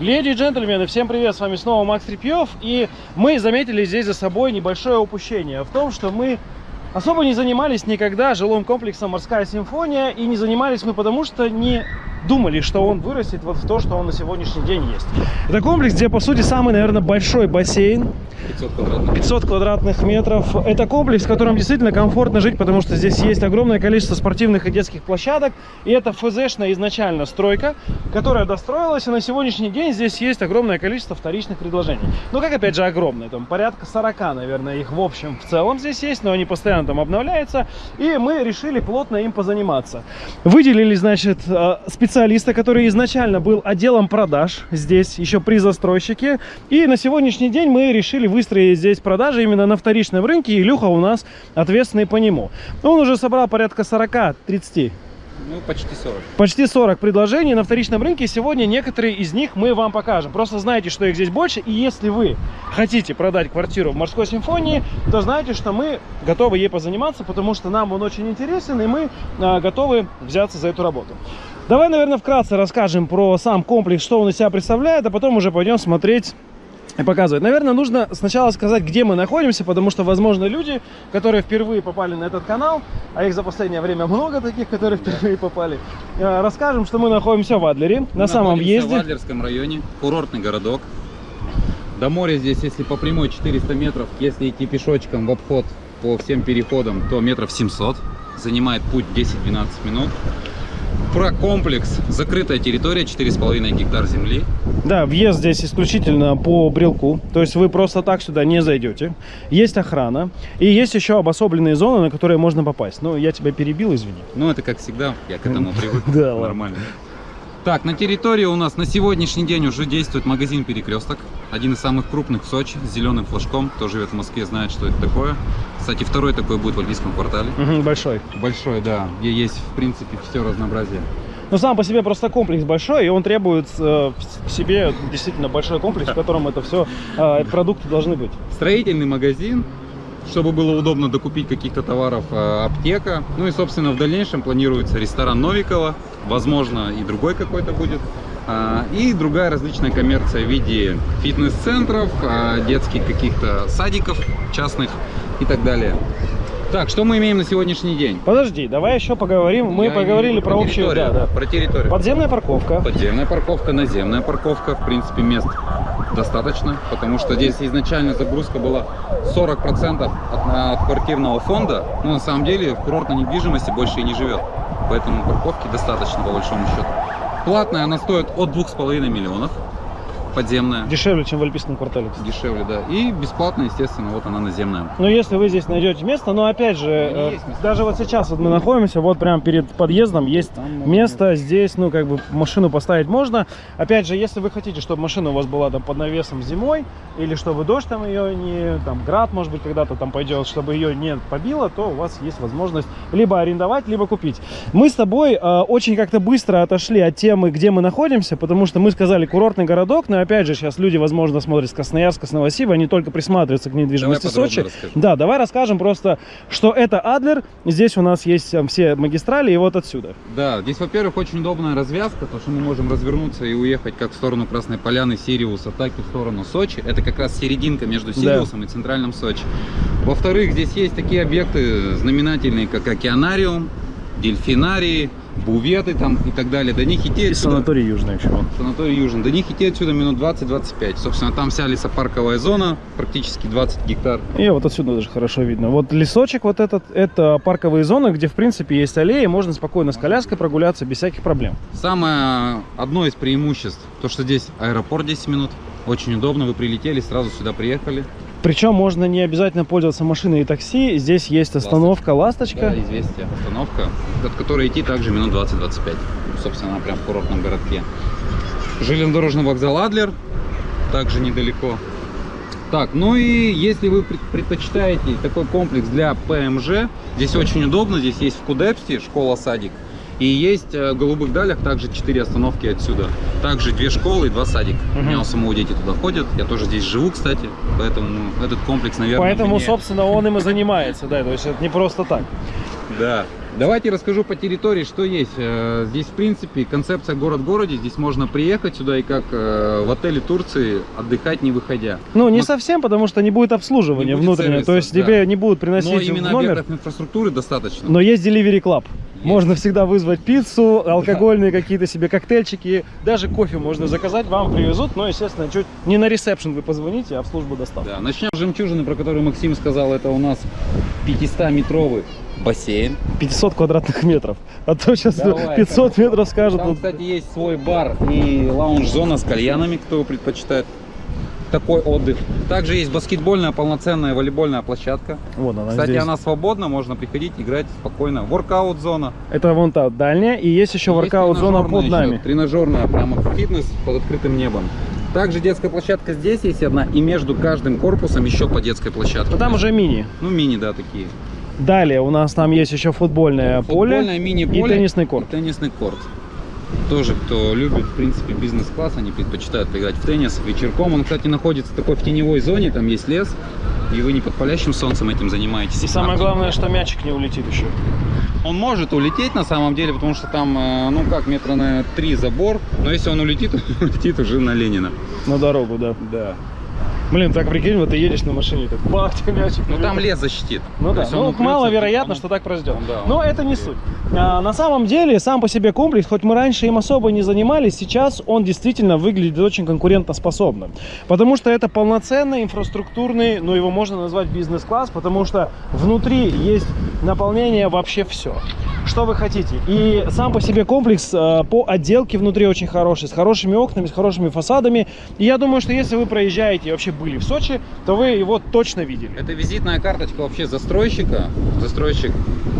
Леди и джентльмены, всем привет, с вами снова Макс Трепьев, и мы заметили здесь за собой небольшое упущение в том, что мы особо не занимались никогда жилым комплексом «Морская симфония», и не занимались мы потому, что не думали, что он вырастет вот в то, что он на сегодняшний день есть. Это комплекс, где, по сути, самый, наверное, большой бассейн, 500 квадратных. 500 квадратных метров. Это комплекс, в котором действительно комфортно жить, потому что здесь есть огромное количество спортивных и детских площадок. И это ФЗшная изначально стройка, которая достроилась, и на сегодняшний день здесь есть огромное количество вторичных предложений. Ну, как опять же огромное, там порядка 40, наверное, их в общем в целом здесь есть, но они постоянно там обновляются. И мы решили плотно им позаниматься. Выделили, значит, э, специалиста, который изначально был отделом продаж здесь, еще при застройщике. И на сегодняшний день мы решили выстроить здесь продажи именно на вторичном рынке, и Илюха у нас ответственный по нему. Он уже собрал порядка 40-30 Ну, почти 40. почти 40 предложений на вторичном рынке. Сегодня некоторые из них мы вам покажем. Просто знайте, что их здесь больше. И если вы хотите продать квартиру в морской симфонии, то знайте, что мы готовы ей позаниматься, потому что нам он очень интересен, и мы а, готовы взяться за эту работу. Давай, наверное, вкратце расскажем про сам комплекс, что он из себя представляет, а потом уже пойдем смотреть и показывать. Наверное, нужно сначала сказать, где мы находимся, потому что, возможно, люди, которые впервые попали на этот канал, а их за последнее время много таких, которые впервые попали, э, расскажем, что мы находимся в Адлере, на Мы самом находимся въезде. в Адлерском районе, курортный городок. До моря здесь, если по прямой 400 метров, если идти пешочком в обход по всем переходам, то метров 700. Занимает путь 10-12 минут. Про комплекс. Закрытая территория, 4,5 гектар земли. Да, въезд здесь исключительно по брелку, то есть вы просто так сюда не зайдете. Есть охрана и есть еще обособленные зоны, на которые можно попасть. Ну, я тебя перебил, извини. Ну, это как всегда, я к этому привык. Да. Нормально. Так, на территории у нас на сегодняшний день уже действует магазин «Перекресток». Один из самых крупных в Сочи, с зеленым флажком. Кто живет в Москве, знает, что это такое. Кстати, второй такой будет в Альбийском квартале. Мгм, большой. Большой, да, где есть, в принципе, все разнообразие. Но сам по себе просто комплекс большой, и он требует э, в себе действительно большой комплекс, в котором это все продукты должны быть. Строительный магазин, чтобы было удобно докупить каких-то товаров, э, аптека. Ну и, собственно, в дальнейшем планируется ресторан Новикова, возможно, и другой какой-то будет. А, И другая различная коммерция в виде фитнес-центров, а, детских каких-то садиков частных и так далее. Так, что мы имеем на сегодняшний день? Подожди, давай еще поговорим. Мы Я поговорили про виду общую, да, да. Про территорию. Подземная парковка. Подземная парковка, наземная парковка. В принципе, мест достаточно, потому что здесь изначально загрузка была 40% от, от квартирного фонда. Но на самом деле в курортной недвижимости больше и не живет. Поэтому парковки достаточно, по большому счету. Платная она стоит от 2,5 миллионов. Подземная. Дешевле, чем в Альпийском квартале. кстати. Дешевле, да. И бесплатно, естественно, вот она наземная. Но если вы здесь найдете место, но опять же, э, места. даже вот сейчас вот мы находимся, вот прямо перед подъездом есть Там место здесь, ну как бы машину поставить можно. Опять же, если вы хотите, чтобы машина у вас была там под навесом зимой, или чтобы дождь там ее не, там град может быть когда-то там пойдет, чтобы ее не побило, то у вас есть возможность либо арендовать, либо купить. Мы с тобой э, очень как-то быстро отошли от темы, где мы находимся, потому что мы сказали курортный городок, но опять же сейчас люди, возможно, смотрят с Красноярска, с Новосиба, они только присматриваются к недвижимости Давай Сочи. расскажи. Да, давай расскажем просто, что это Адлер. Здесь у нас есть там, все магистрали, и вот отсюда. Да, здесь, во-первых, очень удобная развязка, то что мы можем развернуться и уехать как в сторону Красной Поляны, Сириуса, так и в сторону Сочи. Это как раз серединка между Да. Сириусом и центральным Сочи. Во-вторых, здесь есть такие объекты знаменательные, как океанариум, дельфинарии, буветы там и так далее. До них идти И отсюда... санаторий Южный еще. Санаторий Южин. До них идти отсюда минут 20-25. Собственно, там вся лесопарковая зона, практически 20 гектар. И вот отсюда даже хорошо видно. Вот лесочек вот этот, это парковые зоны, где в принципе есть аллеи, можно спокойно с коляской прогуляться без всяких проблем. Самое одно из преимуществ, то что здесь аэропорт 10 минут. Очень удобно, вы прилетели, сразу сюда приехали. Причем можно не обязательно пользоваться машиной и такси. Здесь есть остановка «Ласточка». Да, известие, остановка, от которой идти также минут 20-25. Собственно, она прям в курортном городке. Железнодорожный вокзал Адлер, также недалеко. Так, ну и если вы пред- предпочитаете такой комплекс для ПМЖ, здесь очень удобно, здесь есть в Кудепсте школа-садик. И есть э, в Голубых Далях также 4 остановки отсюда. Также две школы и два садика. Мгм. У меня у самого дети туда ходят. Я тоже здесь живу, кстати. Поэтому этот комплекс, наверное, Поэтому, мне- собственно, он им и занимается, да, то есть это не просто так. Да, Давайте расскажу по территории, что есть. Э, Здесь, в принципе, концепция город в городе. Здесь можно приехать сюда и как э, в отеле Турции отдыхать не выходя. Ну, не Мы- совсем, потому что не будет обслуживания Не будет внутреннего. То есть да. тебе не будут Но приносить именно в номер. объектов инфраструктуры достаточно. Но есть Delivery Club. Есть. Можно всегда вызвать пиццу, алкогольные какие-то себе коктейльчики, даже кофе можно заказать, вам привезут, но, естественно, чуть не на ресепшн вы позвоните, а в службу доставки. Да, начнем с жемчужины, про которую Максим сказал. Это у нас 500-метровый бассейн. 500 квадратных метров. А то сейчас Давай, 500 хорошо. метров скажут. Там, вот, кстати, есть свой бар и лаунж-зона с кальянами, кто предпочитает такой отдых. Также есть баскетбольная полноценная волейбольная площадка. Вон она Кстати, здесь. она свободна, можно приходить, играть спокойно. Воркаут-зона. Это вон та дальняя, и есть еще воркаут-зона под нами. еще, Тренажерная, прямо фитнес под открытым небом. Также детская площадка здесь есть одна, и между каждым корпусом еще по детской площадке. Но там уже мини. Ну, мини, да, такие. Далее у нас там есть еще футбольное поле Футбольное мини-поле и теннисный корт. и теннисный корт. Тоже, кто любит, в принципе, бизнес-класс, они предпочитают поиграть в теннис вечерком. Он, кстати, находится такой в теневой зоне, там есть лес, и вы не под палящим солнцем этим занимаетесь. И самое главное, что мячик не улетит еще. Он может улететь на самом деле, потому что там, э, ну как, метра на три забор, но если он улетит, он улетит уже на Ленина. На дорогу, да. Да. Блин, так прикинь, вот ты едешь на машине, так бах, тебе мячик. Ну там лес защитит. Ну да, ну маловероятно, он- что так произойдет. он, да, Но это не суть. А, на самом деле, сам по себе комплекс, хоть мы раньше им особо не занимались, сейчас он действительно выглядит очень конкурентоспособным. Потому что это полноценный инфраструктурный, ну его можно назвать бизнес-класс, потому что внутри есть наполнение вообще все. Что вы хотите. И сам по себе комплекс э, по отделке внутри очень хороший, с хорошими окнами, с хорошими фасадами. И я думаю, что если вы проезжаете и вообще были в Сочи, то вы его точно видели. Это визитная карточка вообще застройщика. Застройщик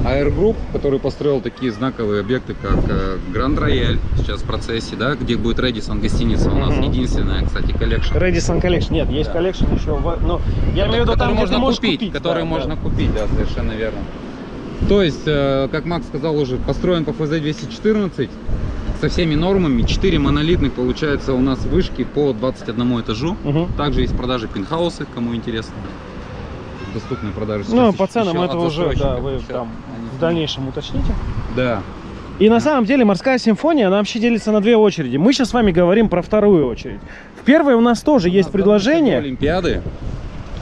Air Group, который построил такие знаковые объекты, как э, Grand Royal, сейчас в процессе, да, где будет Radisson гостиница у нас, Мгм. единственная, кстати, коллекция. Radisson Collection. Нет, есть Да. Collection еще. В... Ну, я имею в виду там, где можно можешь купить, купить. который да, можно да. купить, да, совершенно верно. То есть, э, как Макс сказал уже, построен по ФЗ-214 со всеми нормами. 4 монолитных, получается, у нас вышки по 21 этажу. Мгм. Также есть продажи пентхаусы, кому интересно. Доступные продажи. Ну, по ценам это уже, да, вы там они- в дальнейшем уточните. Да. И на самом деле морская симфония, она вообще делится на две очереди. Мы сейчас с вами говорим про вторую очередь. В первой у нас тоже есть У нас предложение. Олимпиады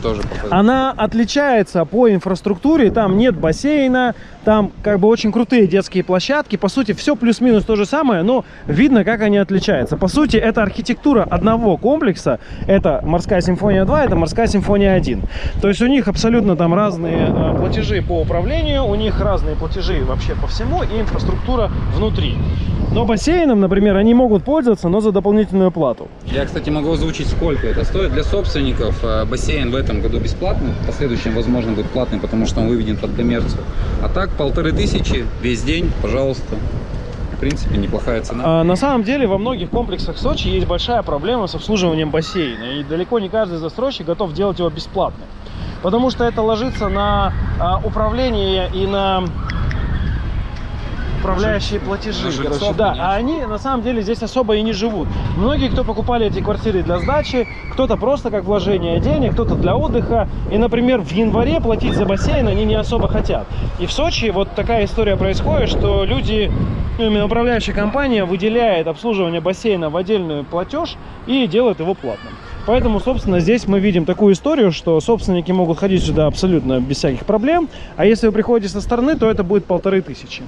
тоже показывают. Она отличается по инфраструктуре, там нет бассейна, там как бы очень крутые детские площадки. По сути, все плюс-минус то же самое, но видно, как они отличаются. По сути, это архитектура одного комплекса. Это морская симфония 2, это морская симфония 1. То есть у них абсолютно там разные э, платежи по управлению, у них разные платежи вообще по всему и инфраструктура внутри. Но бассейном, например, они могут пользоваться, но за дополнительную плату. Я, кстати, могу озвучить, сколько это стоит. Для собственников э, бассейн в этом году бесплатный, в последующем, возможно, будет платный, потому что он выведен под коммерцию. А так, полторы тысячи весь день, пожалуйста. В принципе, неплохая цена. А, на самом деле во многих комплексах Сочи есть большая проблема с обслуживанием бассейна. И далеко не каждый застройщик готов делать его бесплатным. Потому что это ложится на а, управление и на управляющие платежи. Короче, да, а они на самом деле здесь особо и не живут. Многие, кто покупали эти квартиры для сдачи, кто-то просто как вложение денег, кто-то для отдыха. И, например, в январе платить за бассейн они не особо хотят. И в Сочи вот такая история происходит, что люди, ну, именно управляющая компания выделяет обслуживание бассейна в отдельный платеж и делает его платным. Поэтому, собственно, здесь мы видим такую историю, что собственники могут ходить сюда абсолютно без всяких проблем, а если вы приходите со стороны, то это будет полторы тысячи.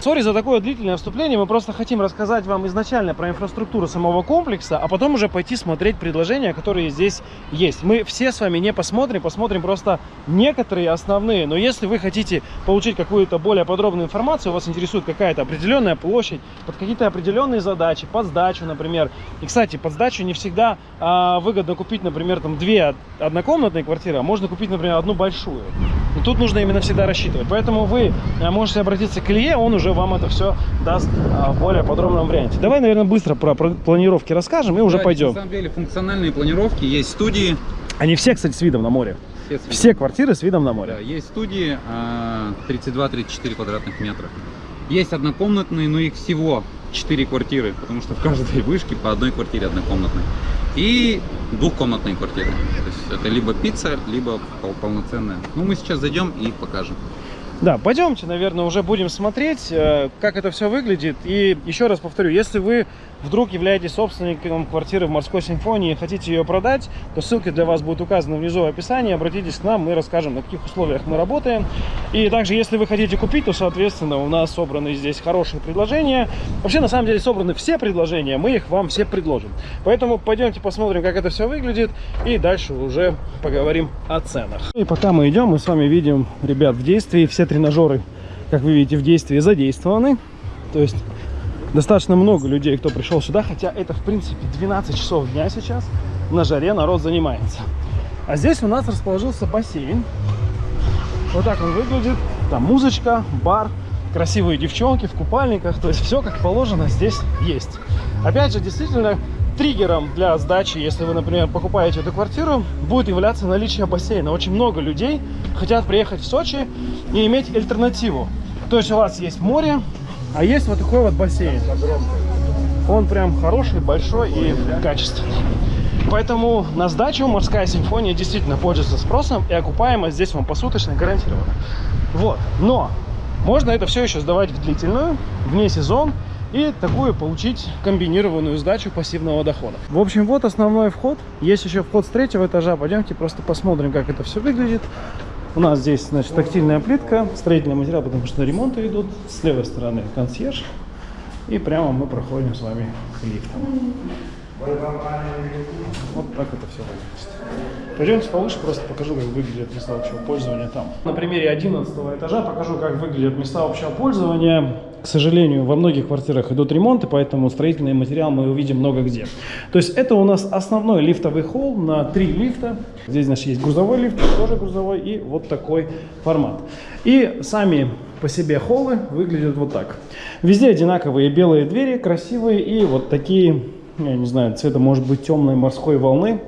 Сори за такое длительное вступление, мы просто хотим рассказать вам изначально про инфраструктуру самого комплекса, а потом уже пойти смотреть предложения, которые здесь есть. Мы все с вами не посмотрим, посмотрим просто некоторые основные, но если вы хотите получить какую-то более подробную информацию, вас интересует какая-то определенная площадь, под какие-то определенные задачи, под сдачу, например. И, кстати, под сдачу не всегда а, выгодно купить, например, там две однокомнатные квартиры, а можно купить, например, одну большую. И тут нужно именно всегда рассчитывать. Поэтому вы а, можете обратиться к Илье, он уже вам это все даст а, в более подробном варианте. Давай, наверное, быстро про, планировки расскажем и уже Давайте, пойдем. На самом деле, функциональные планировки, есть студии. Они все, кстати, с видом на море. Все, Все квартиры с видом на Да, море. есть студии а, 32-34 квадратных метра. Есть однокомнатные, но их всего 4 квартиры, потому что в каждой вышке по одной квартире однокомнатной. И двухкомнатные квартиры. То есть это либо пицца, либо пол- полноценная. Ну, мы сейчас зайдем и покажем. Да, пойдемте, наверное, уже будем смотреть, э, как это все выглядит. И еще раз повторю, если вы вдруг являетесь собственником квартиры в Морской Симфонии и хотите ее продать, то ссылки для вас будут указаны внизу в описании. Обратитесь к нам, мы расскажем, на каких условиях мы работаем. И также, если вы хотите купить, то, соответственно, у нас собраны здесь хорошие предложения. Вообще, на самом деле, собраны все предложения, мы их вам все предложим. Поэтому пойдемте посмотрим, как это все выглядит, и дальше уже поговорим о ценах. И пока мы идем, мы с вами видим ребят в действии. Все тренажеры, как вы видите, в действии задействованы. То есть достаточно много людей, кто пришел сюда, хотя это, в принципе, 12 часов дня сейчас. На жаре народ занимается. А здесь у нас расположился бассейн. Вот так он выглядит. Там музычка, бар, красивые девчонки в купальниках. То есть все как положено здесь есть. Опять же, действительно, триггером для сдачи, если вы, например, покупаете эту квартиру, будет являться наличие бассейна. Очень много людей хотят приехать в Сочи и иметь альтернативу. То есть у вас есть море, а есть вот такой вот бассейн. Он прям хороший, большой и качественный. Поэтому на сдачу морская симфония действительно пользуется спросом, и окупаемость здесь вам посуточно гарантирована. Вот. Но можно это все еще сдавать в длительную, вне сезон, и такую получить комбинированную сдачу пассивного дохода. В общем, вот основной вход. Есть еще вход с третьего этажа. Пойдемте просто посмотрим, как это все выглядит. У нас здесь, значит, тактильная плитка, строительный материал, потому что ремонты идут. С левой стороны консьерж. И прямо мы проходим с вами к лифтам. Вот так это все выглядит. Пойдемте повыше, просто покажу, как выглядят места общего пользования там. На примере 11 этажа покажу, как выглядят места общего пользования. К сожалению, во многих квартирах идут ремонты, поэтому строительный материал мы увидим много где. То есть это у нас основной лифтовый холл на три лифта. Здесь, значит, есть грузовой лифт, тоже грузовой, и вот такой формат. И сами по себе холлы выглядят вот так. Везде одинаковые белые двери, красивые, и вот такие я не знаю, цвета может быть темной морской волны,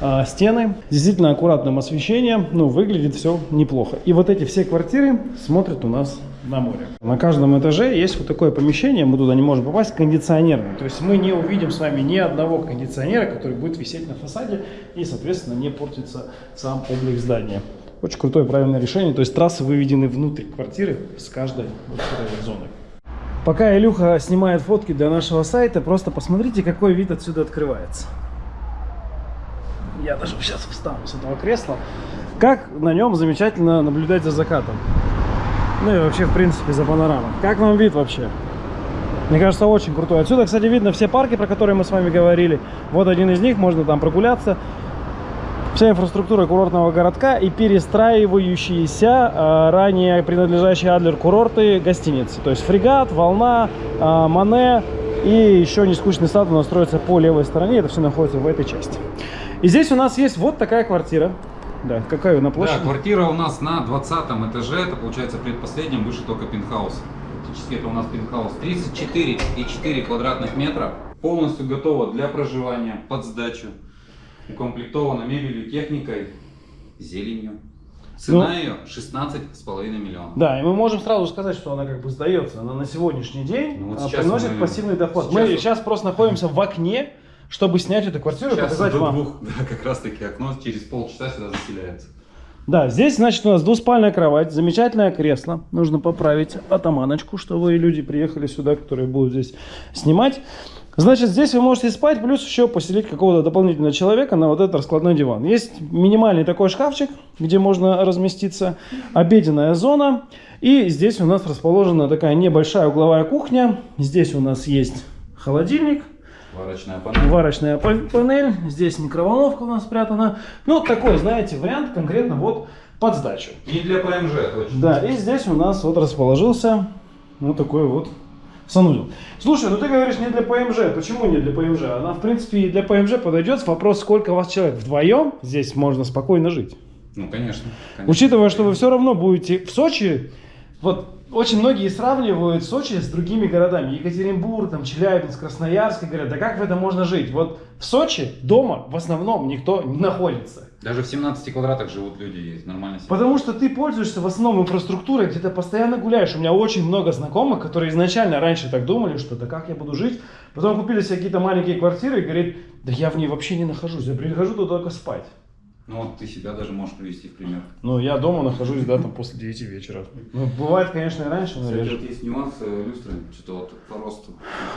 а, стены. Действительно аккуратным освещением, ну, выглядит все неплохо. И вот эти все квартиры смотрят у нас на море. На каждом этаже есть вот такое помещение, мы туда не можем попасть, кондиционерное. То есть мы не увидим с вами ни одного кондиционера, который будет висеть на фасаде и, соответственно, не портится сам облик здания. Очень крутое правильное решение. То есть трассы выведены внутрь квартиры с каждой вот зоны. Пока Илюха снимает фотки для нашего сайта, просто посмотрите, какой вид отсюда открывается. Я даже сейчас встану с этого кресла. Как на нем замечательно наблюдать за закатом. Ну и вообще, в принципе, за панорамой. Как вам вид вообще? Мне кажется, очень крутой. Отсюда, кстати, видно все парки, про которые мы с вами говорили. Вот один из них, можно там прогуляться вся инфраструктура курортного городка и перестраивающиеся э, ранее принадлежащие Адлер курорты гостиницы. То есть фрегат, волна, э, Мане и еще не скучный сад у нас строится по левой стороне. Это все находится в этой части. И здесь у нас есть вот такая квартира. Да, какая на площади? Да, квартира у нас на 20 этаже, это получается предпоследнем, выше только пентхаус. Фактически это у нас пентхаус 34,4 квадратных метра. Полностью готово для проживания, под сдачу укомплектована мебелью, техникой, зеленью. Цена ну, ее 16,5 миллионов. Да, и мы можем сразу сказать, что она как бы сдается. Она на сегодняшний день ну, вот а, приносит мы, пассивный доход. Сейчас мы сейчас просто находимся в окне, чтобы снять эту квартиру и показать вам. Двух, да, как раз таки окно через полчаса сюда заселяется. Да, здесь, значит, у нас двуспальная кровать, замечательное кресло. Нужно поправить атаманочку, чтобы люди приехали сюда, которые будут здесь снимать. Значит, здесь вы можете спать, плюс еще поселить какого-то дополнительного человека на вот этот раскладной диван. Есть минимальный такой шкафчик, где можно разместиться, обеденная зона. И здесь у нас расположена такая небольшая угловая кухня. Здесь у нас есть холодильник. Варочная панель. Варочная панель. Здесь микроволновка у нас спрятана. Ну, такой, знаете, вариант конкретно вот под сдачу. И для ПМЖ, точно. Да, и здесь у нас вот расположился вот такой вот санузел. Слушай, ну ты говоришь не для ПМЖ. Почему не для ПМЖ? Она, в принципе, и для ПМЖ подойдет. Вопрос, сколько вас человек. Вдвоем здесь можно спокойно жить. Ну, конечно. конечно. Учитывая, что вы все равно будете в Сочи, вот очень многие сравнивают Сочи с другими городами. Екатеринбург, там, Челябинск, Красноярск. И говорят, да как в этом можно жить? Вот в Сочи дома в основном никто не находится. Даже в 17 квадратах живут люди, есть нормально. Потому что ты пользуешься в основном инфраструктурой, где ты постоянно гуляешь. У меня очень много знакомых, которые изначально раньше так думали, что да как я буду жить. Потом купили себе какие-то маленькие квартиры и говорит, да я в ней вообще не нахожусь, я прихожу туда только спать. Ну вот ты себя даже можешь привести в пример. Ну, я дома нахожусь, да, там после 9 вечера. Ну, бывает, конечно, и раньше, но Кстати, реже. вот есть нюанс люстры, что-то вот по росту.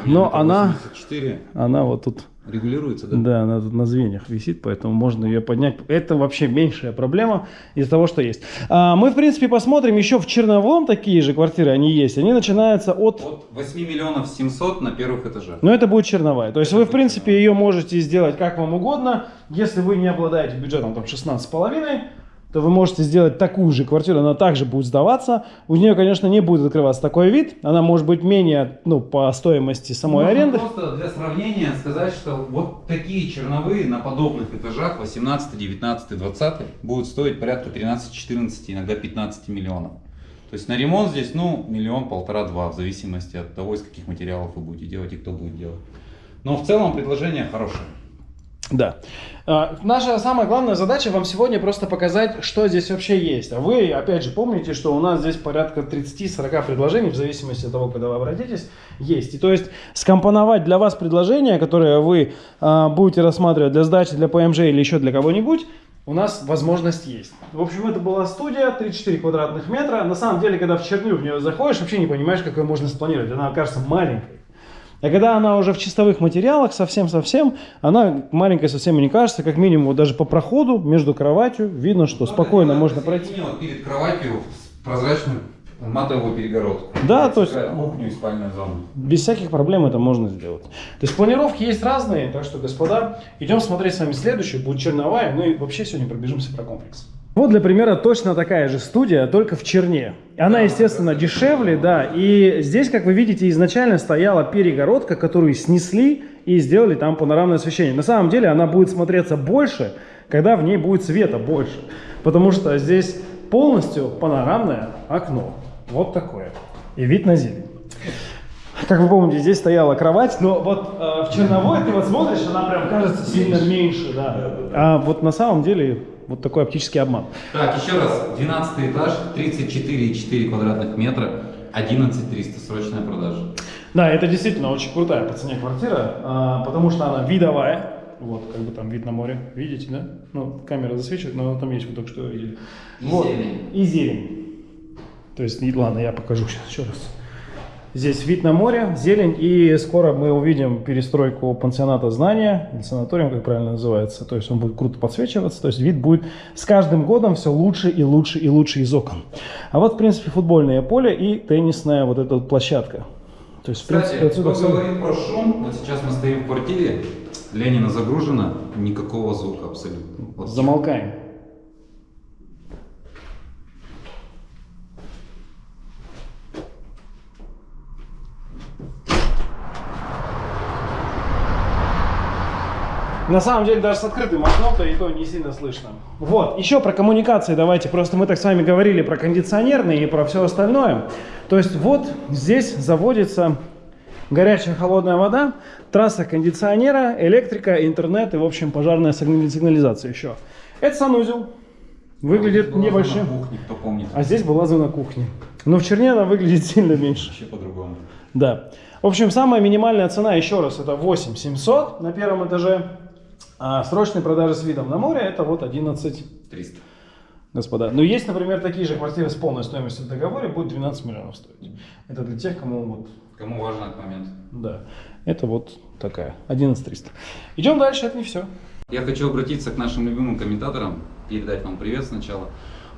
Но она- 84 Она вот тут, регулируется, да? да, она тут на звеньях висит, поэтому можно ее поднять. Это вообще меньшая проблема из-за того, что есть. А, мы, в принципе, посмотрим еще в Черновом такие же квартиры, они есть. Они начинаются от От 8 миллионов 700 на первых этажах. Но это будет черновая. То есть вы, в принципе, ее можете сделать как вам угодно. Если вы не обладаете бюджетом там 16,5, то вы можете сделать такую же квартиру, она также будет сдаваться. У нее, конечно, не будет открываться такой вид. Она может быть менее, ну, по стоимости самой Можно аренды. просто для сравнения сказать, что вот такие черновые на подобных этажах 18, 19, 20 будут стоить порядка 13, 14, иногда 15 миллионов. То есть на ремонт здесь, ну, миллион, полтора-два, в зависимости от того, из каких материалов вы будете делать и кто будет делать. Но в целом предложение хорошее. Да. А, Наша самая главная задача вам сегодня просто показать, что здесь вообще есть. А вы, опять же, помните, что у нас здесь порядка 30-40 предложений, в зависимости от того, когда вы обратитесь, есть. И то есть скомпоновать для вас предложение, которое вы а, будете рассматривать для сдачи, для ПМЖ или еще для кого-нибудь, у нас возможность есть. В общем, это была студия, 34 квадратных метра. На самом деле, когда в черню в нее заходишь, вообще не понимаешь, как ее можно спланировать. Она кажется маленькой. А когда она уже в чистовых материалах, совсем-совсем, она маленькая совсем и не кажется, как минимум вот даже по проходу между кроватью видно, что спокойно можно пройти. Перед кроватью прозрачную матовую перегородку. Да, то есть- Кухню и спальную зону. Без всяких проблем это можно сделать. То есть планировки есть разные, так что, господа, идем смотреть с вами следующую, будет черновая, ну и вообще сегодня пробежимся про комплекс. Вот для примера точно такая же студия, только в черне. Она, естественно, дешевле, да, и здесь, как вы видите, изначально стояла перегородка, которую снесли и сделали там панорамное освещение. На самом деле она будет смотреться больше, когда в ней будет света больше, потому что здесь полностью панорамное окно. Вот такое. И вид на зелень. Как вы помните, здесь стояла кровать, но вот э, в черновой ты вот смотришь, она прям кажется сильно меньше, да. А вот на самом деле вот такой оптический обман. Так, еще раз. 12 этаж, 34,4 квадратных метра, 11 300, срочная продажа. Да, это действительно очень крутая по цене квартира, а, потому что она видовая. Вот, как бы там вид на море, видите, да? Ну, камера засвечивает, но там есть, вы только что видели. И вот. зелень. И зелень. То есть, ладно, я покажу сейчас еще раз. Здесь вид на море, зелень, и скоро мы увидим перестройку пансионата знания, или санаториум, как правильно называется. То есть он будет круто подсвечиваться, то есть вид будет с каждым годом все лучше и лучше и лучше из окон. А вот, в принципе, футбольное поле и теннисная вот эта вот площадка. То есть, Кстати, принципе, отсюда кто говорит про шум, вот сейчас мы стоим в квартире, Ленина загружена, никакого звука абсолютно. Вот замолкаем. На самом деле даже с открытым окном-то и то не сильно слышно. Вот, еще про коммуникации давайте. Просто мы так с вами говорили про кондиционерные и про все остальное. То есть вот здесь заводится горячая холодная вода, трасса кондиционера, электрика, интернет и, в общем, пожарная сигнали- сигнализация еще. Это санузел. Выглядит Была небольшим. кухни, кто помнит. А здесь была зона кухни. Но в черне она выглядит сильно меньше. Вообще по-другому. Да. В общем, самая минимальная цена, еще раз, это 8700 на первом этаже. А срочные продажи с видом на море это вот 11 300. господа. Но есть, например, такие же квартиры с полной стоимостью в договоре, будет 12 миллионов стоить. Это для тех, кому вот, Кому важен этот момент? да. Это вот такая, 11300. Идем дальше, это не все. Я хочу обратиться к нашим любимым комментаторам, передать вам привет сначала.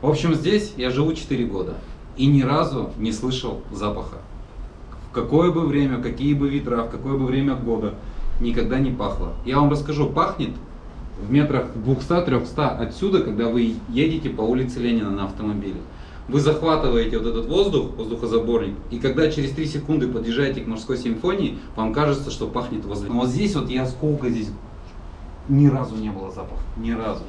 В общем, здесь я живу 4 года и ни разу не слышал запаха. В какое бы время, какие бы ветра, в какое бы время года никогда не пахло. Я вам расскажу, пахнет в метрах 200-300 отсюда, когда вы едете по улице Ленина на автомобиле. Вы захватываете вот этот воздух, воздухозаборник, и когда через 3 секунды подъезжаете к морской симфонии, вам кажется, что пахнет возле. Но вот здесь вот я сколько здесь ни разу не было запаха, ни разу.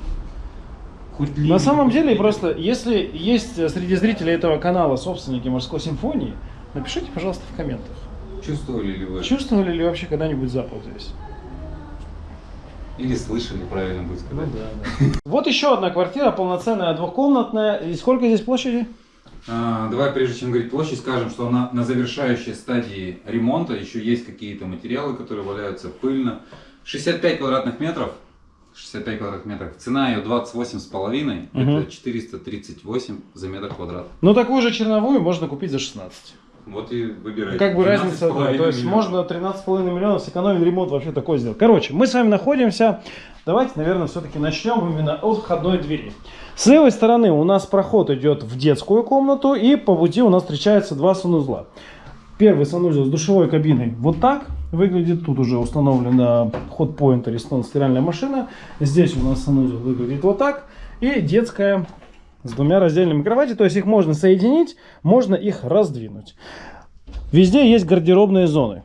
Хоть На ливень, самом деле, просто, если есть среди зрителей этого канала собственники морской симфонии, напишите, пожалуйста, в комментах. Чувствовали ли вы? Чувствовали ли вообще когда-нибудь запах здесь? Или слышали, правильно будет сказать. Вот еще одна квартира, полноценная двухкомнатная. И сколько здесь площади? А, давай, прежде чем говорить площадь, скажем, что она на завершающей стадии ремонта, еще есть какие-то материалы, которые валяются пыльно. 65 квадратных метров, 65 квадратных метров. Цена ее 28,5, Мгм. это 438 за метр квадрат. Но такую же черновую можно купить за 16. Вот и выбирайте. Как бы разница, да, 12,5 то есть миллионов. можно 13,5 миллионов сэкономить ремонт вообще такой сделать. Короче, мы с вами находимся, давайте, наверное, все-таки начнем именно от входной двери. С левой стороны у нас проход идет в детскую комнату, и по пути у нас встречаются два санузла. Первый санузел с душевой кабиной вот так выглядит. Тут уже установлена ход-поинт Ariston стиральная машина. Здесь у нас санузел выглядит вот так. И детская с двумя раздельными кроватями. То есть их можно соединить, можно их раздвинуть. Везде есть гардеробные зоны.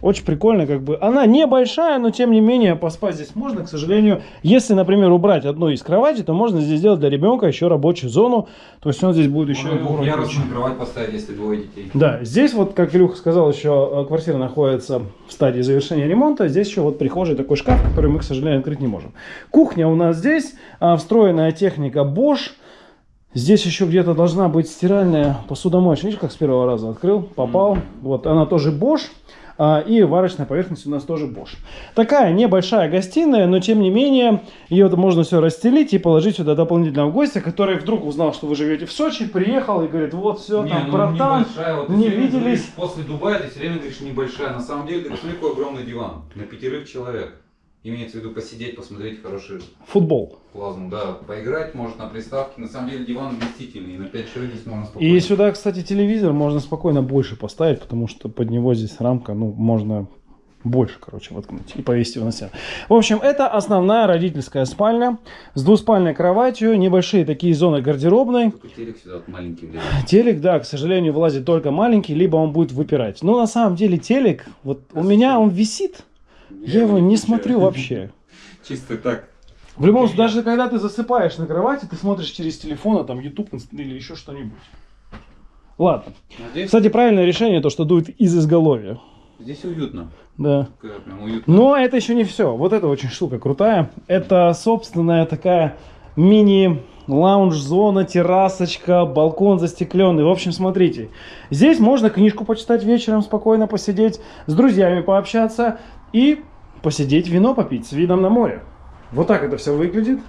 Очень прикольно, как бы. Она небольшая, но тем не менее поспать здесь можно. К сожалению, если, например, убрать одну из кроватей, то можно здесь сделать для ребенка еще рабочую зону. То есть он здесь будет еще... ярусную кровать поставить, если двое детей. Да, здесь вот, как Илюха сказал, еще э, квартира находится в стадии завершения ремонта. Здесь еще вот прихожий такой шкаф, который мы, к сожалению, открыть не можем. Кухня у нас здесь, а, встроенная техника Bosch. Здесь еще где-то должна быть стиральная посудомоечная. Видишь, как с первого раза открыл, попал. Мгм. Вот, она тоже Bosch. а, И варочная поверхность у нас тоже Bosch. Такая небольшая гостиная, но тем не менее, ее можно все расстелить и положить сюда дополнительного гостя, который вдруг узнал, что вы живете в Сочи, приехал и говорит, вот все, Не, там, ну, братан, вот не виделись. говоришь, После Дубая ты все время говоришь небольшая. На самом деле, ты какой огромный диван. На пятерых человек. Имеется в виду посидеть, посмотреть хороший футбол. плазму. Да, поиграть, может, на приставке. На самом деле, диван вместительный. На 5 человек здесь можно спокойно. И сюда, кстати, телевизор можно спокойно больше поставить, потому что под него здесь рамка, ну, можно больше, короче, воткнуть и повесить его на стену. В общем, это основная родительская спальня с двуспальной кроватью, небольшие такие зоны гардеробной. Только телек сюда вот маленький влезет. Телек, да, к сожалению, вылазит только маленький, либо он будет выпирать. Но на самом деле телек, вот у меня он висит, я его не смотрю вообще. Чисто так. В любом случае, даже когда ты засыпаешь на кровати, ты смотришь через телефон, а там YouTube или еще что-нибудь. Ладно. Здесь, Кстати, правильное решение то, что дует из изголовья. здесь уютно. Да. Прям уютно. Но это еще не все. Вот эта очень штука крутая. Это собственная такая мини лаунж-зона, террасочка, балкон застекленный. В общем, смотрите. Здесь можно книжку почитать вечером, спокойно посидеть, с друзьями пообщаться и посидеть, вино попить с видом на море. Вот так это все выглядит.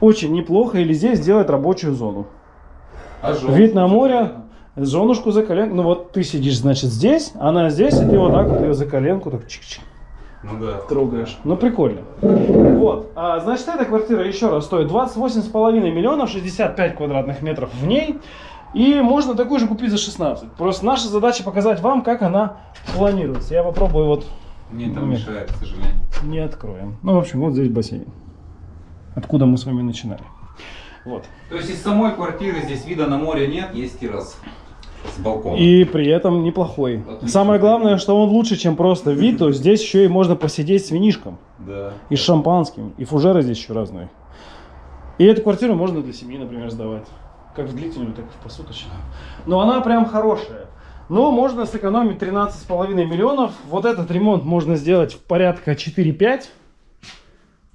Очень неплохо. Или здесь сделать рабочую зону. А Вид на море, женушку за коленку. Ну вот ты сидишь, значит, здесь, она здесь, и ты вот так вот ее за коленку так чик-чик Ну да. трогаешь. Ну прикольно. Вот. А, значит, эта квартира еще раз стоит 28,5 миллионов, 65 квадратных метров в ней. И можно такую же купить за 16. Просто наша задача показать вам, как она планируется. Я попробую вот Мне там Нет. мешает, к сожалению. не откроем. Ну, в общем, вот здесь бассейн. Откуда мы с вами начинали. Вот. То есть из самой квартиры здесь вида на море нет, есть террас с балконом. И при этом неплохой. Отлично. Самое главное, что он лучше, чем просто вид. То здесь еще и можно посидеть с винишком. Да. И с шампанским. И фужеры здесь еще разные. И эту квартиру можно для семьи, например, сдавать. Как в длительную, так и в посуточную. Но она прям хорошая. Но можно сэкономить 13,5 миллионов. Вот этот ремонт можно сделать в порядка 4-5.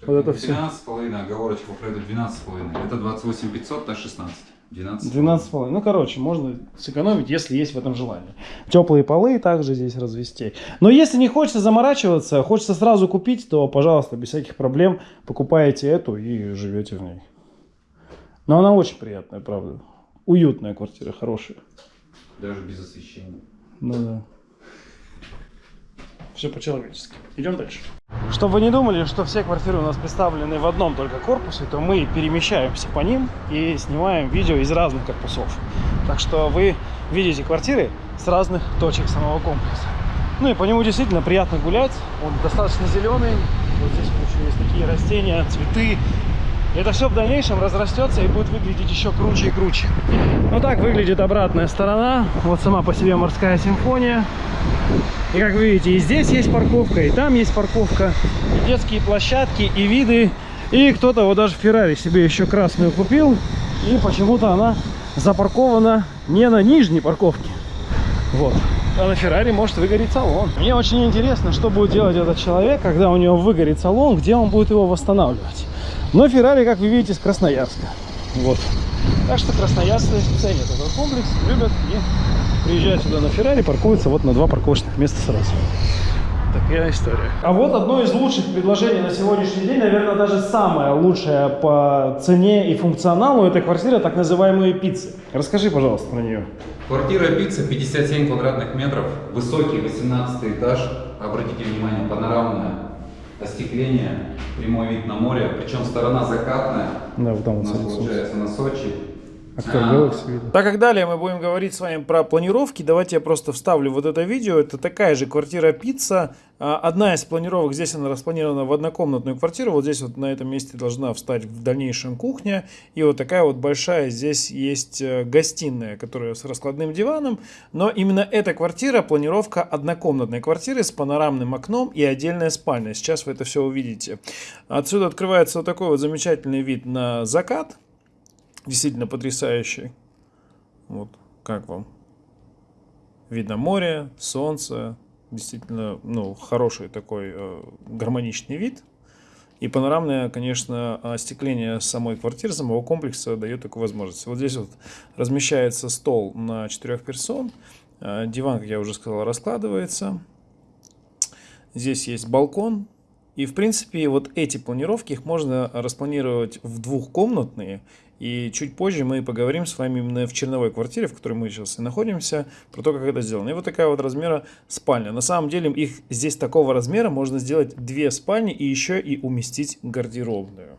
Вот это всё. 12,5, оговорочка по Фреду 12,5. Это 28 500, а 16. 12. 12,5. Ну, короче, можно сэкономить, если есть в этом желание. Теплые полы также здесь развести. Но если не хочется заморачиваться, хочется сразу купить, то, пожалуйста, без всяких проблем покупаете эту и живете в ней. Но она очень приятная, правда. Уютная квартира, хорошая. Даже без освещения. Ну да. Все по-человечески. Идем дальше. Чтобы вы не думали, что все квартиры у нас представлены в одном только корпусе, то мы перемещаемся по ним и снимаем видео из разных корпусов. Так что вы видите квартиры с разных точек самого комплекса. Ну и по нему действительно приятно гулять. Он достаточно зеленый. Вот здесь еще есть такие растения, цветы. Это все в дальнейшем разрастется и будет выглядеть еще круче и круче. Вот так выглядит обратная сторона. Вот сама по себе морская симфония. И как вы видите, и здесь есть парковка, и там есть парковка, и детские площадки, и виды. И кто-то вот даже Феррари себе еще красную купил. И почему-то она запаркована не на нижней парковке. Вот. А на Феррари может выгореть салон. Мне очень интересно, что будет делать этот человек, когда у него выгорит салон, где он будет его восстанавливать. Но Феррари, как вы видите, с Красноярска. Вот. Так что красноярцы ценят этот комплекс, любят и приезжают сюда на Феррари, паркуются вот на два парковочных места сразу. Такая история. А вот одно из лучших предложений на сегодняшний день, наверное, даже самое лучшее по цене и функционалу, это квартира так называемые пиццы. Расскажи, пожалуйста, про нее. Квартира пицца 57 квадратных метров, высокий 18 этаж. Обратите внимание, панорамное остекление, прямой вид на море, причем сторона закатная. Да, вот там У вот нас смотри, получается на Сочи. Актер видно. Так как далее мы будем говорить с вами про планировки, давайте я просто вставлю вот это видео. Это такая же квартира пицца. А, Одна из планировок, здесь она распланирована в однокомнатную квартиру. Вот здесь вот на этом месте должна встать в дальнейшем кухня. И вот такая вот большая здесь есть э, гостиная, которая с раскладным диваном. Но именно эта квартира, планировка однокомнатной квартиры с панорамным окном и отдельная спальня. Сейчас вы это все увидите. Отсюда открывается вот такой вот замечательный вид на закат действительно потрясающий. Вот, как вам? Видно море, солнце, действительно, ну, хороший такой э, гармоничный вид. И панорамное, конечно, остекление самой квартиры, самого комплекса дает такую возможность. Вот здесь вот размещается стол на четырех персон. Э, Диван, как я уже сказал, раскладывается. Здесь есть балкон. И, в принципе, вот эти планировки, их можно распланировать в двухкомнатные. И чуть позже мы поговорим с вами именно в черновой квартире, в которой мы сейчас и находимся, про то, как это сделано. И вот такая вот размера спальня. На самом деле их здесь такого размера можно сделать две спальни и еще и уместить гардеробную.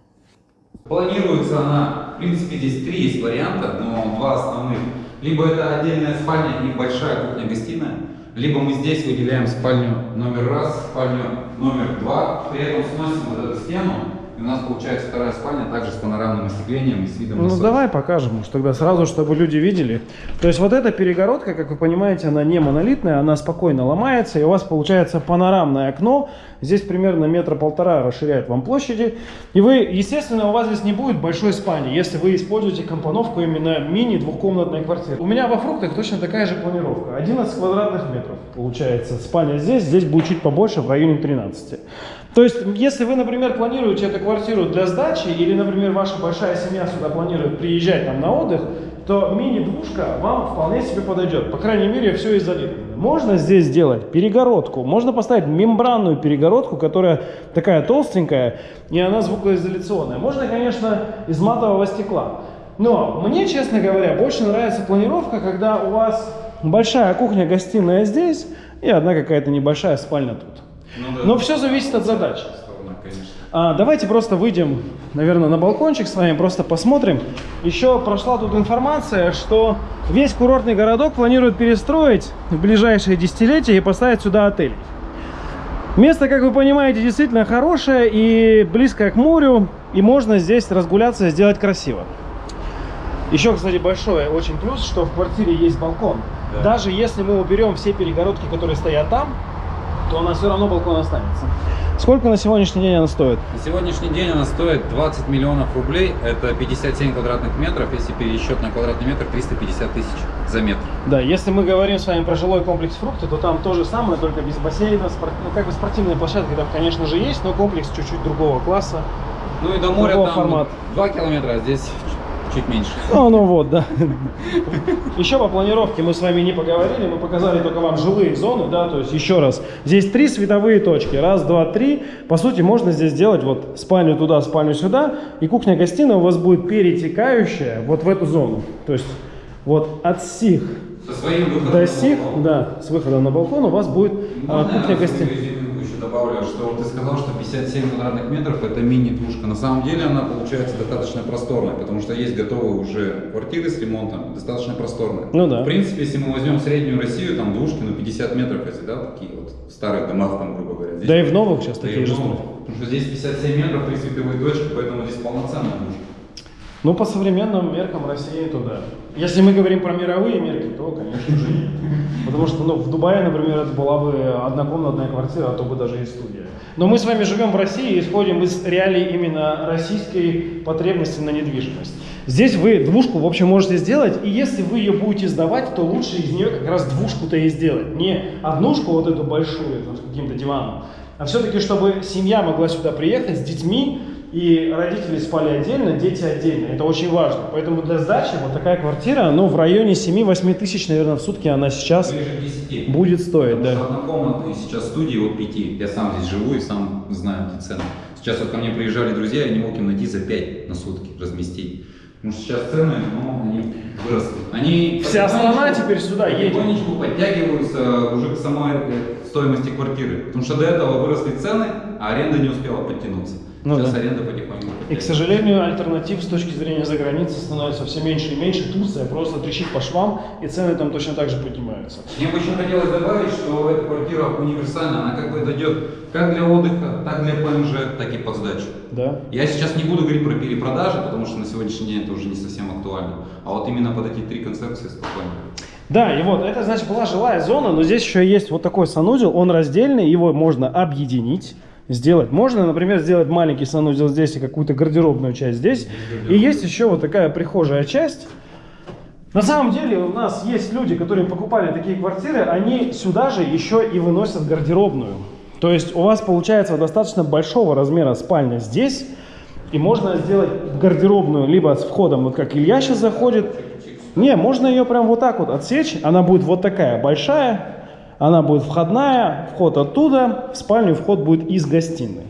Планируется она, в принципе, здесь три есть варианта, но два основных. Либо это отдельная спальня и большая кухня-гостиная, либо мы здесь выделяем спальню номер раз, спальню номер два, при этом сносим вот эту стену, и у нас получается вторая спальня, также с панорамным остеклением и с видом на Ну Сочи. давай покажем уж тогда сразу, чтобы люди видели. То есть вот эта перегородка, как вы понимаете, она не монолитная, она спокойно ломается, и у вас получается панорамное окно. Здесь примерно метра полтора расширяет вам площади. И вы, естественно, у вас здесь не будет большой спальни, если вы используете компоновку именно мини двухкомнатной квартиры. У меня во фруктах точно такая же планировка. 11 квадратных метров получается. Спальня здесь, здесь будет чуть побольше, в районе 13. То есть, если вы, например, планируете эту квартиру для сдачи, или, например, ваша большая семья сюда планирует приезжать там на отдых, то мини-двушка вам вполне себе подойдет. По крайней мере, все изолировано. Можно здесь сделать перегородку, можно поставить мембранную перегородку, которая такая толстенькая, и она звукоизоляционная. Можно, конечно, из матового стекла. Но мне, честно говоря, больше нравится планировка, когда у вас большая кухня-гостиная здесь и одна какая-то небольшая спальня тут. Ну да. Но все зависит от. Сторона, конечно. А, давайте просто выйдем, наверное, на балкончик с вами, просто посмотрим. Еще прошла тут информация, что весь курортный городок планируют перестроить в ближайшие десятилетия и поставить сюда отель. Место, как вы понимаете, действительно хорошее и близкое к морю, и можно здесь разгуляться и сделать красиво. Еще, кстати, большой очень плюс, что в квартире есть балкон. Да. Даже если мы уберем все перегородки, которые стоят там, то у нас все равно балкон останется. Сколько на сегодняшний день она стоит? На сегодняшний день она стоит 20 миллионов рублей, это 57 квадратных метров, если пересчет на квадратный метр 350 тысяч за метр. Да, если мы говорим с вами про жилой комплекс фрукты, то там то же самое, только без бассейна, спор- ну как бы спортивные площадки там, конечно же, есть, но комплекс чуть-чуть другого класса. Ну и до моря там формата. 2 километра, а здесь чуть меньше. Ну, ну вот, да. Еще по планировке мы с вами не поговорили, мы показали только вам жилые зоны, да, то есть еще раз, здесь три световые точки, раз, два, три, по сути можно здесь сделать вот спальню туда, спальню сюда, и кухня-гостиная у вас будет перетекающая вот в эту зону, то есть вот от сих выходом. до сих, да, с выхода на балкон у вас будет а, кухня-гостиная. Добавлю, что вот ты сказал, что 57 квадратных метров это мини-двушка. На самом деле она получается достаточно просторная, потому что есть готовые уже квартиры с ремонтом, достаточно просторные. Ну да. В принципе, если мы возьмем среднюю Россию, там двушки, ну 50 метров, если, да, такие вот в старых домах, там, грубо говоря. Здесь- Да и в новых сейчас такие же. Потому что здесь 57 метров, три световые точки, поэтому здесь полноценная двушка. Ну, по современным меркам России, то да. Если мы говорим про мировые мерки, то, конечно же, нет. Потому что, ну, в Дубае, например, это была бы однокомнатная квартира, а то бы даже и студия. Но мы с вами живем в России и исходим из реалий именно российской потребности на недвижимость. Здесь вы двушку, в общем, можете сделать, и если вы ее будете сдавать, то лучше из нее как раз двушку-то и сделать. Не однушку вот эту большую, там, с каким-то диваном, а все-таки, чтобы семья могла сюда приехать с детьми, и родители спали отдельно, дети отдельно. Это очень важно. Поэтому для сдачи вот такая квартира, ну, в районе 7-8 тысяч, наверное, в сутки она сейчас Ближе к 10. будет стоить, Потому да. что однокомнатные сейчас студии от 5. Я сам здесь живу и сам знаю эти цены. Сейчас вот ко мне приезжали друзья, я не мог им найти за 5 на сутки разместить. Потому что сейчас цены, ну, они выросли. Они Вся страна теперь сюда едет. Потихонечку подтягиваются уже к самой э, стоимости квартиры. Потому что до этого выросли цены, а аренда не успела подтянуться. Ну сейчас да. аренда потихоньку. И, к сожалению, альтернатив с точки зрения заграницы становится все меньше и меньше. Турция просто трещит по швам, и цены там точно так же поднимаются. Мне бы еще хотелось добавить, что эта квартира универсальна, она как бы дойдет как для отдыха, так для ПМЖ, так и под сдачу. Да? Я сейчас не буду говорить про перепродажи, потому что на сегодняшний день это уже не совсем актуально. А вот именно под эти три концепции спокойно. Да, и вот это, значит, была жилая зона, но здесь еще есть вот такой санузел, он раздельный, его можно объединить, сделать. Можно, например, сделать маленький санузел здесь и какую-то гардеробную часть здесь. И есть еще вот такая прихожая часть. На самом деле у нас есть люди, которые покупали такие квартиры, они сюда же еще и выносят гардеробную. То есть у вас получается достаточно большого размера спальня здесь, и можно сделать гардеробную либо с входом, вот как Илья сейчас заходит. Не, можно ее прям вот так вот отсечь, она будет вот такая большая, она будет входная, вход оттуда, в спальню вход будет из гостиной.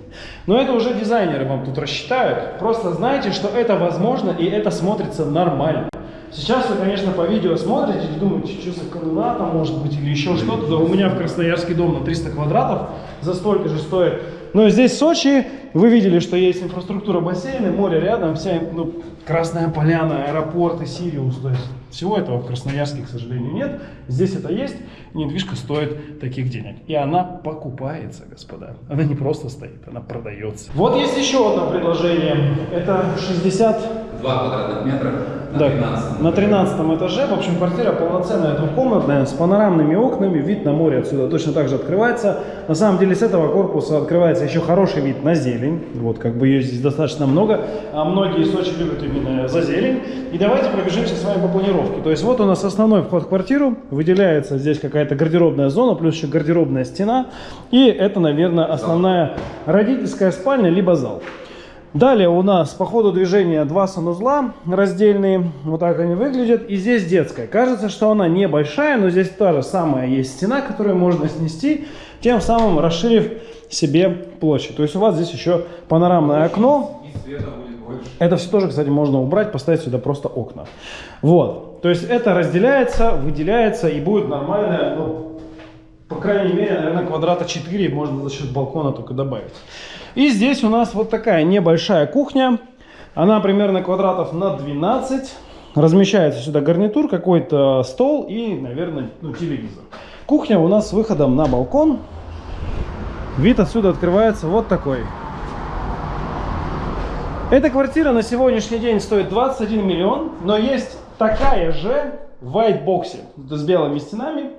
Но это уже дизайнеры вам тут рассчитают. Просто знайте, что это возможно и это смотрится нормально. Сейчас вы, конечно, по видео смотрите и думаете, что за комната может быть или еще что-то. Да у меня в Красноярский дом на 300 квадратов за столько же стоит. Но здесь в Сочи вы видели, что есть инфраструктура бассейна, море рядом, вся ну, Красная Поляна, аэропорты, Сириус. То есть всего этого в Красноярске, к сожалению, нет. Здесь это есть. Недвижка стоит таких денег. И она покупается, господа. Она не просто стоит, она продается. Вот есть еще одно предложение. Это 60 Два квадратных метра на да, 13. на 13 этаже. В общем, квартира полноценная, двухкомнатная, с панорамными окнами. Вид на море отсюда точно так же открывается. На самом деле, с этого корпуса открывается еще хороший вид на зелень. Вот, как бы ее здесь достаточно много. А многие Сочи любят именно за зелень. И давайте пробежимся с вами по планировке. То есть, вот у нас основной вход в квартиру. Выделяется здесь какая-то гардеробная зона, плюс еще гардеробная стена. И это, наверное, основная родительская спальня, либо зал. Далее у нас по ходу движения два санузла раздельные, вот так они выглядят. И здесь детская. Кажется, что она небольшая, но здесь та же самая есть стена, которую можно снести, тем самым расширив себе площадь. То есть у вас здесь еще панорамное окно. Это все тоже, кстати, можно убрать, поставить сюда просто окна. Вот. То есть это разделяется, выделяется и будет нормальная, ну, по крайней мере, наверное, квадрата 4 можно за счет балкона только добавить. И здесь у нас вот такая небольшая кухня. Она примерно квадратов на 12. Размещается сюда гарнитур, какой-то стол и, наверное, ну, телевизор. Кухня у нас с выходом на балкон. Вид отсюда открывается вот такой. Эта квартира на сегодняшний день стоит 21 миллион, но есть такая же в white боксе с белыми стенами,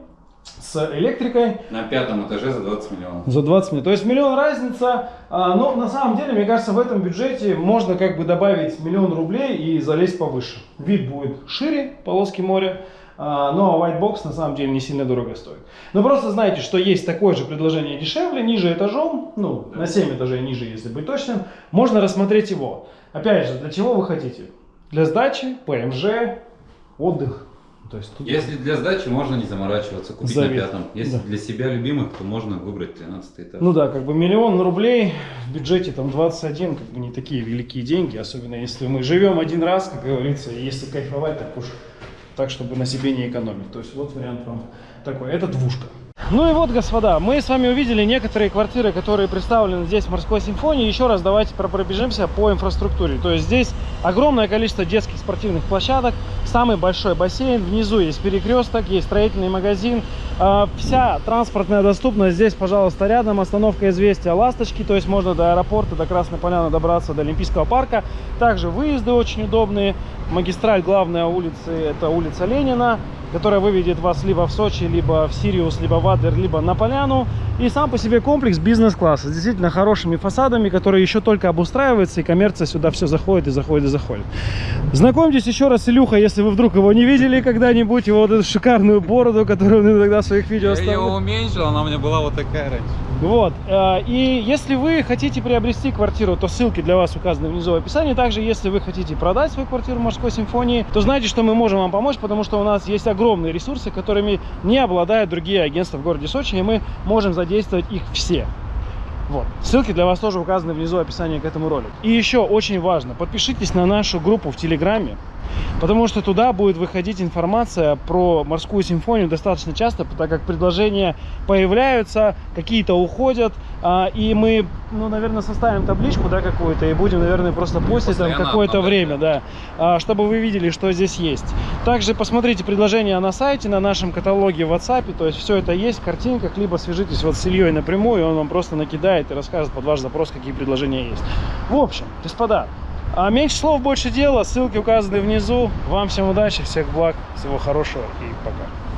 с электрикой На пятом этаже за 20 миллионов. за 20 миллионов. То есть миллион разница, а, но на самом деле, мне кажется, в этом бюджете можно как бы добавить миллион рублей и залезть повыше. Вид будет шире, полоски моря, а, но white box на самом деле не сильно дорого стоит. Но просто знайте, что есть такое же предложение дешевле, ниже этажом, ну, на 7 этажей ниже, если быть точным, можно рассмотреть его. Опять же, для чего вы хотите? Для сдачи, ПМЖ, отдых. То есть тут Если для сдачи можно не заморачиваться, купить Завет. на пятом. Если Да. для себя любимых, то можно выбрать 13 этаж. Ну да, как бы миллион рублей в бюджете там 21, как бы не такие великие деньги, особенно если мы живем один раз, как говорится, и если кайфовать, так уж так, чтобы на себе не экономить. То есть вот вариант вам такой. Это двушка. Ну и вот, господа, мы с вами увидели некоторые квартиры, которые представлены здесь в Морской симфонии. Еще раз давайте про- пробежимся по инфраструктуре. То есть здесь огромное количество детских спортивных площадок, самый большой бассейн, внизу есть перекресток, есть строительный магазин. А, Вся транспортная доступность здесь, пожалуйста, рядом. Остановка известия Ласточки, то есть можно до аэропорта, до Красной Поляны добраться, до Олимпийского парка. Также выезды очень удобные. Магистраль главная улицы, это улица Ленина которая выведет вас либо в Сочи, либо в Сириус, либо в Адлер, либо на Поляну. И сам по себе комплекс бизнес-класса с действительно хорошими фасадами, которые еще только обустраиваются, и коммерция сюда все заходит и заходит и заходит. Знакомьтесь еще раз с Илюха, если вы вдруг его не видели когда-нибудь, его вот эту шикарную бороду, которую он иногда в своих видео Я ее оставляет. уменьшил, она у меня была вот такая раньше. Вот. э, И если вы хотите приобрести квартиру, то ссылки для вас указаны внизу в описании. Также, если вы хотите продать свою квартиру в морской симфонии, то знайте, что мы можем вам помочь, потому что у нас есть огромные ресурсы, которыми не обладают другие агентства в городе Сочи, и мы можем задействовать их все. Вот. Ссылки для вас тоже указаны внизу в описании к этому ролику. И еще очень важно, подпишитесь на нашу группу в Телеграме, потому что туда будет выходить информация про морскую симфонию достаточно часто, так как предложения появляются, какие-то уходят, а, и мы, ну, наверное, составим табличку, да, какую-то, и будем, наверное, просто постить там какое-то время, да, а, чтобы вы видели, что здесь есть. Также посмотрите предложения на сайте, на нашем каталоге в WhatsApp, то есть все это есть в картинках, либо свяжитесь вот с Ильей напрямую, и он вам просто накидает и расскажет под ваш запрос, какие предложения есть. В общем, господа, а меньше слов, больше дела, ссылки указаны внизу. Вам всем удачи, всех благ, всего хорошего и пока.